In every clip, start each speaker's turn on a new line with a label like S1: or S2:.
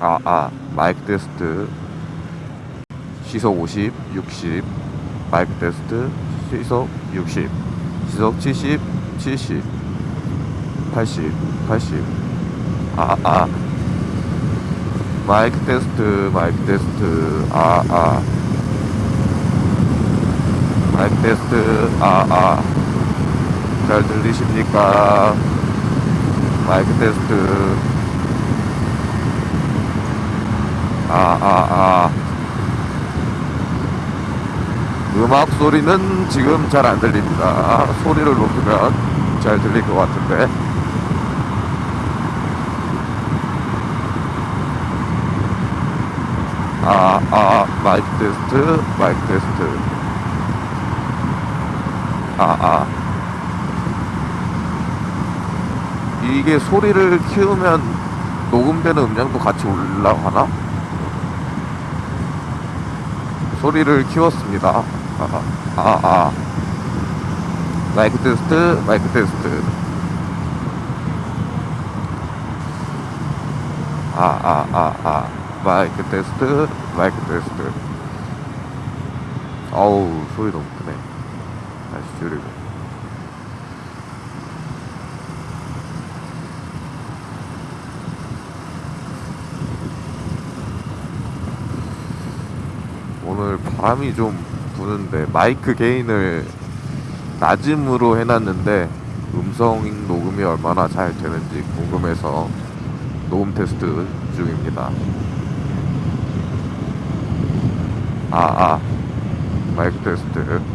S1: 아, 아, 마이크 테스트. 시속 50, 60. 마이크 테스트. 시속 60. 시속 70, 70. 80, 80. 아, 아. 마이크 테스트, 마이크 테스트. 아, 아. 마이크 테스트. 아, 아. 잘 들리십니까? 마이크 테스트. 아, 아, 아. 음악 소리는 지금 잘 안 들립니다. 소리를 높이면 잘 들릴 것 같은데. 아, 아, 마이크 테스트, 마이크 테스트. 아, 아. 이게 소리를 키우면 녹음되는 음량도 같이 올라가나? 소리를 키웠습니다. 아, 아, 아. 마이크 테스트, 마이크 테스트. 아, 아, 아, 아. 마이크 테스트, 마이크 테스트. 어우, 소리 너무 크네. 다시 줄이고. 오늘 바람이 좀 부는데 마이크 게인을 낮음으로 해놨는데 음성 녹음이 얼마나 잘 되는지 궁금해서 녹음 테스트 중입니다. 아, 아. 마이크 테스트.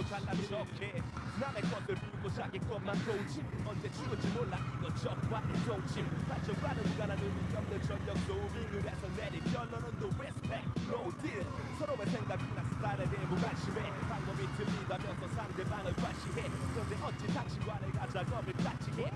S2: 또 잘난 척해 남의 것들 부르고 자기 것만 고침 언제 죽을지 몰라. 이거 적과 동침 발전과는 무관한 의미 없는 전력 소빙을 해서 내린 결론은 no respect. No deal. 서로의 생각이나 스타일에 대해 무관심해. 방법이 틀리다면서 상대방을 과시해. 그런데 어찌 당신과의 가작업을 같이 해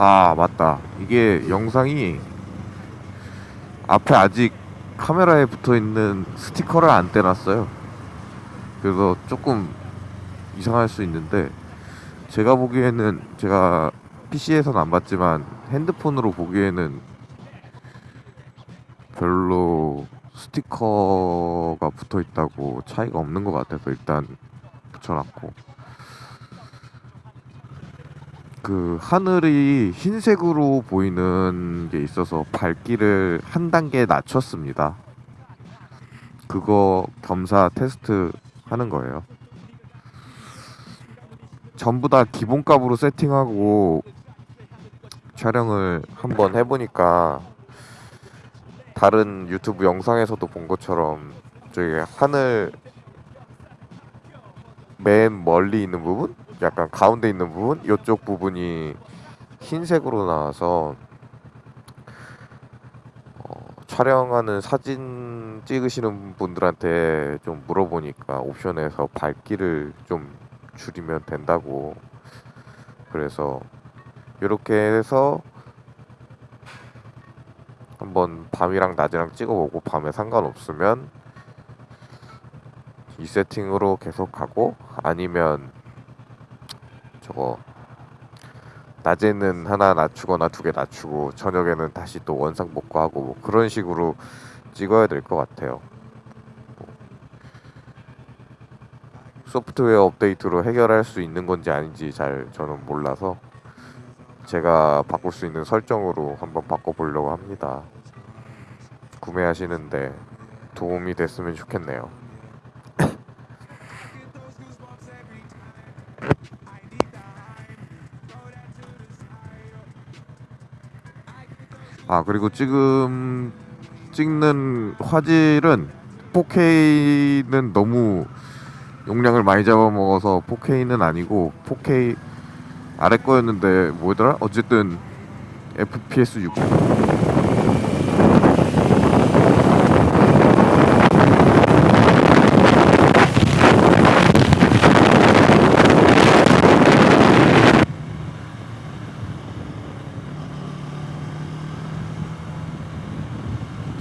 S1: 아, 맞다. 이게 영상이 앞에 아직 카메라에 붙어 있는 스티커를 안 떼놨어요. 그래서 조금 이상할 수 있는데 제가 보기에는 제가 PC에서는 안 봤지만 핸드폰으로 보기에는 별로 스티커가 붙어 있다고 차이가 없는 것 같아서 일단 붙여놨고 그 하늘이 흰색으로 보이는 게 있어서 밝기를 한 단계 낮췄습니다. 그거 겸사 테스트 하는 거예요. 전부 다 기본값으로 세팅하고 촬영을 한번 해보니까 다른 유튜브 영상에서도 본 것처럼 저기 하늘 맨 멀리 있는 부분, 약간 가운데 있는 부분, 이쪽 부분이 흰색으로 나와서 어, 촬영하는 사진 찍으시는 분들한테 좀 물어보니까 옵션에서 밝기를 좀 줄이면 된다고. 그래서 이렇게 해서 한번 밤이랑 낮이랑 찍어보고 밤에 상관없으면 이 세팅으로 계속 가고 아니면 저거 낮에는 하나 낮추거나 두 개 낮추고 저녁에는 다시 또 원상 복구하고 뭐 그런 식으로 찍어야 될 것 같아요. 뭐 소프트웨어 업데이트로 해결할 수 있는 건지 아닌지 잘 저는 몰라서 제가 바꿀 수 있는 설정으로 한번 바꿔보려고 합니다. 구매하시는데 도움이 됐으면 좋겠네요. 아 그리고 지금 찍는 화질은 4K는 너무 용량을 많이 잡아먹어서 4K는 아니고 4K 아래 거였는데 뭐더라? 어쨌든 FPS 6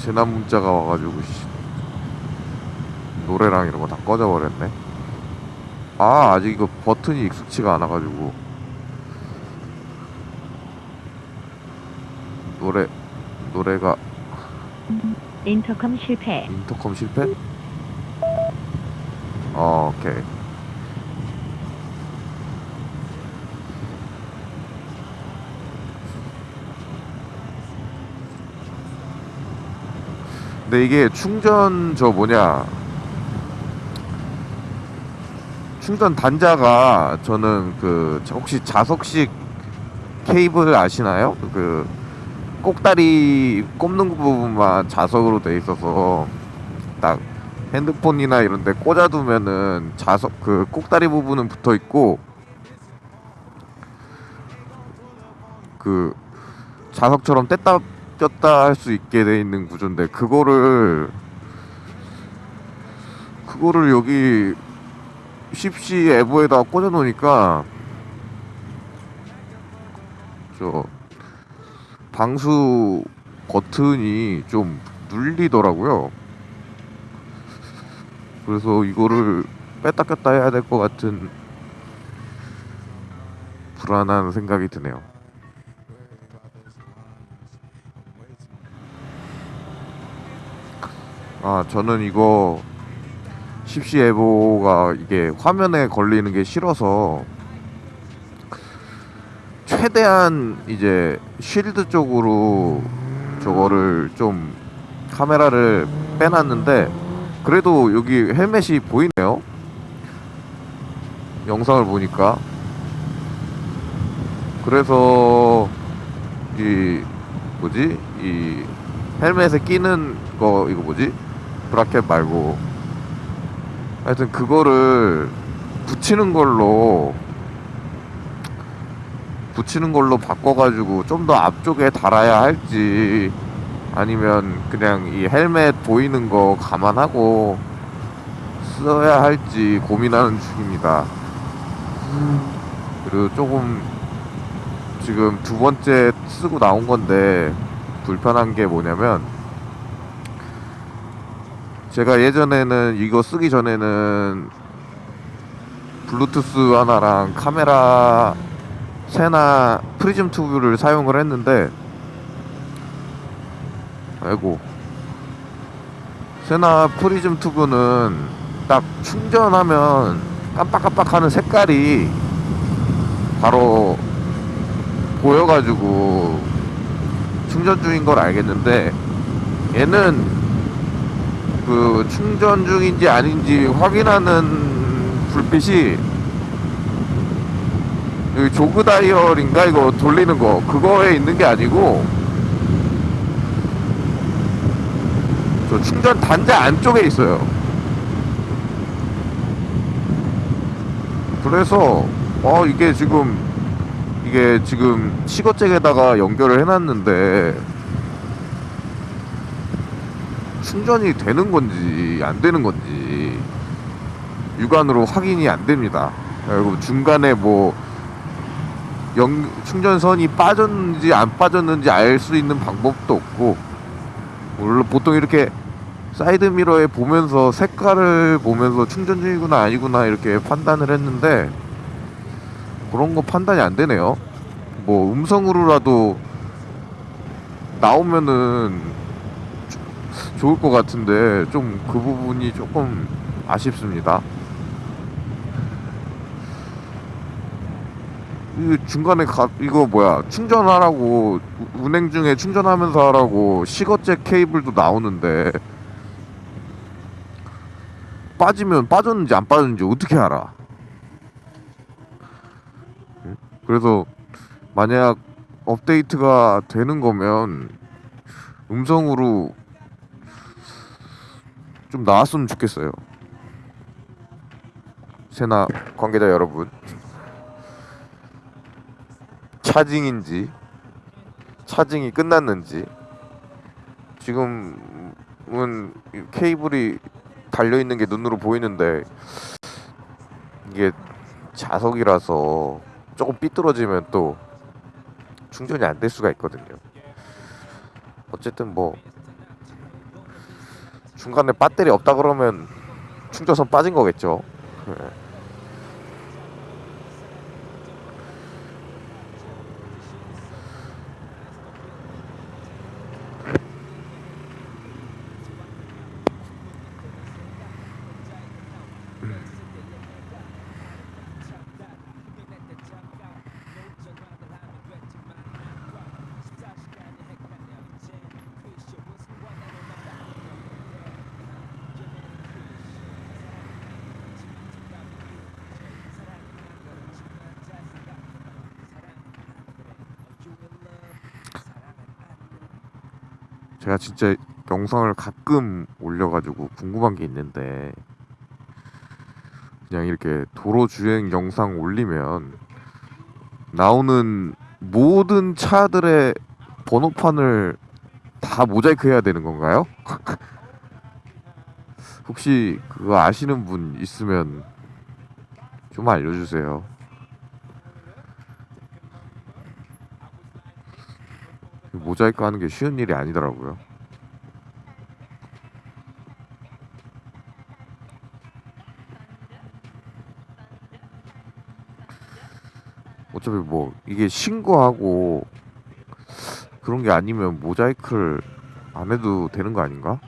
S1: 재난 문자가 와가지고 씨, 노래랑 이런 거 다 꺼져버렸네. 아 아직 이거 버튼이 익숙치가 않아가지고 노래 노래가
S3: 인터컴 실패.
S1: 인터컴 실패? 어 오케이 근데 이게 충전 저 뭐냐 충전 단자가 저는 그 혹시 자석식 케이블 아시나요? 그 꼭다리 꼽는 부분만 자석으로 돼 있어서 딱 핸드폰이나 이런 데 꽂아두면은 자석 그 꼭다리 부분은 붙어 있고 그 자석처럼 뗐다 꼈다 할 수 있게 돼 있는 구조인데 그거를 그거를 여기 10시 에버에다 꽂아 놓으니까 저 방수 버튼이 좀 눌리더라고요. 그래서 이거를 뺐다 꼈다 해야 될 것 같은 불안한 생각이 드네요. 아 저는 이거 10시 에보가 이게 화면에 걸리는 게 싫어서 최대한 이제 쉴드 쪽으로 저거를 좀 카메라를 빼놨는데 그래도 여기 헬멧이 보이네요. 영상을 보니까. 그래서 이 뭐지? 이 헬멧에 끼는 거 이거 뭐지 브라켓 말고 하여튼 그거를 붙이는 걸로 붙이는 걸로 바꿔가지고 좀 더 앞쪽에 달아야 할지 아니면 그냥 이 헬멧 보이는 거 감안하고 써야 할지 고민하는 중입니다. 그리고 조금 지금 두 번째 쓰고 나온 건데 불편한 게 뭐냐면 제가 예전에는 이거 쓰기 전에는 블루투스 하나랑 카메라 세나 프리즘 튜브를 사용을 했는데 아이고. 세나 프리즘 튜브는 딱 충전하면 깜빡깜빡하는 색깔이 바로 보여가지고 충전 중인 걸 알겠는데 얘는 그 충전 중인지 아닌지 확인하는 불빛이 여기 조그 다이얼인가 이거 돌리는 거 그거에 있는 게 아니고 저 충전 단자 안쪽에 있어요. 그래서 어 이게 지금 이게 지금 시거잭에다가 연결을 해놨는데 충전이 되는 건지 안 되는 건지 육안으로 확인이 안 됩니다. 그리고 중간에 뭐 연, 충전선이 빠졌는지 안 빠졌는지 알 수 있는 방법도 없고 물론 보통 이렇게 사이드 미러에 보면서 색깔을 보면서 충전 중이구나 아니구나 이렇게 판단을 했는데 그런 거 판단이 안 되네요. 뭐 음성으로라도 나오면은 조- 좋을 것 같은데 좀 그 부분이 조금 아쉽습니다. 이 중간에 가, 이거 뭐야 충전하라고 운행 중에 충전하면서 하라고 시거잭 케이블도 나오는데 빠지면 빠졌는지 안 빠졌는지 어떻게 알아? 그래서 만약 업데이트가 되는 거면 음성으로 좀 나왔으면 좋겠어요. 세나 관계자 여러분. 차징인지 차징이 끝났는지 지금은 이 케이블이 달려 있는 게 눈으로 보이는데 이게 자석이라서 조금 삐뚤어지면 또 충전이 안 될 수가 있거든요. 어쨌든 뭐 중간에 배터리 없다 그러면 충전선 빠진 거겠죠. 예. 제가 진짜 영상을 가끔 올려가지고 궁금한 게 있는데 그냥 이렇게 도로 주행 영상 올리면 나오는 모든 차들의 번호판을 다 모자이크 해야 되는 건가요? 혹시 그거 아시는 분 있으면 좀 알려주세요. 모자이크 하는 게 쉬운 일이 아니더라고요. 어차피 뭐 이게 신고하고 그런 게 아니면 모자이크를 안 해도 되는 거 아닌가?